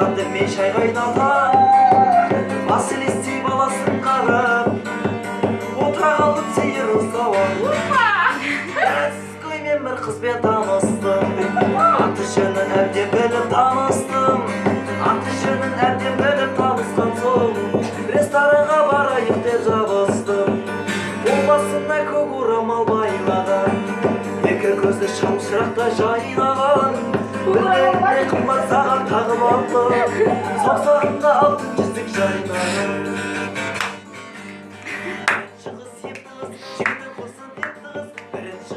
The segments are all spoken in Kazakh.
ай қайната василистей баласын қарап отыра қалдым сиыр ұстап мен бір қызбен таныстым аты жөнін әбден біліп таныстым аты жөнін әбден біліп танысқан соң ресторанға барайық деп жабыстым ол басына көк орамал байлаған екі көзі шамшырақтай жайнаған. Білегіне қымбат сағат тағып алдым саусағында алтын жүзік жайнаған. Шығыс епті қыз жігіті құрсын депті қыз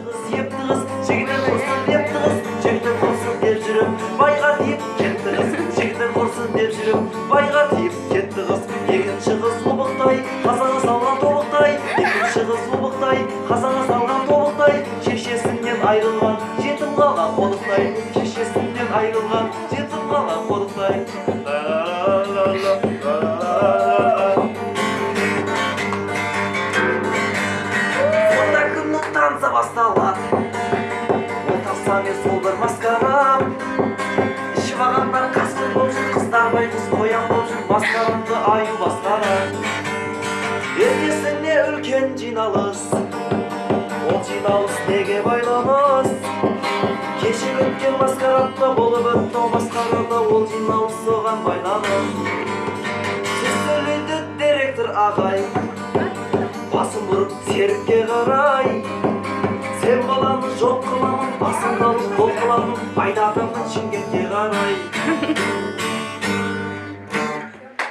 қыз епті қыз жігіті құрсын депті қыз жігіті құрсын деп жүріп байға тиіп кетті қыз жігіті құрсын деп жүріп байға тиіп кетті қыз екінші қыз ұлбықтай қазаға салған тобықтай. Екінші қыз салған тобықтай шешесінен айырылған жетім қалған қодықтай шешесінен айырылған жетім қалған кімнің танса басталады. Тапсам мен сол бір маскарам ішіп алғандар қасқыр болып жүр қыздар байғұс қоян болып жүр масқарамды аю басқарам ертесіне үлкен жиналыс. Жиналыс неге байланыс кеше өткен маскарадта болып өтті масқарада ол жиналыс соған байланыс сөз сөйлейді директор ағай басын бұрып серікке қарай. Сен баланы жоқ қыламын басыңды алып қол қыламын айдатамын шымкентке қарай.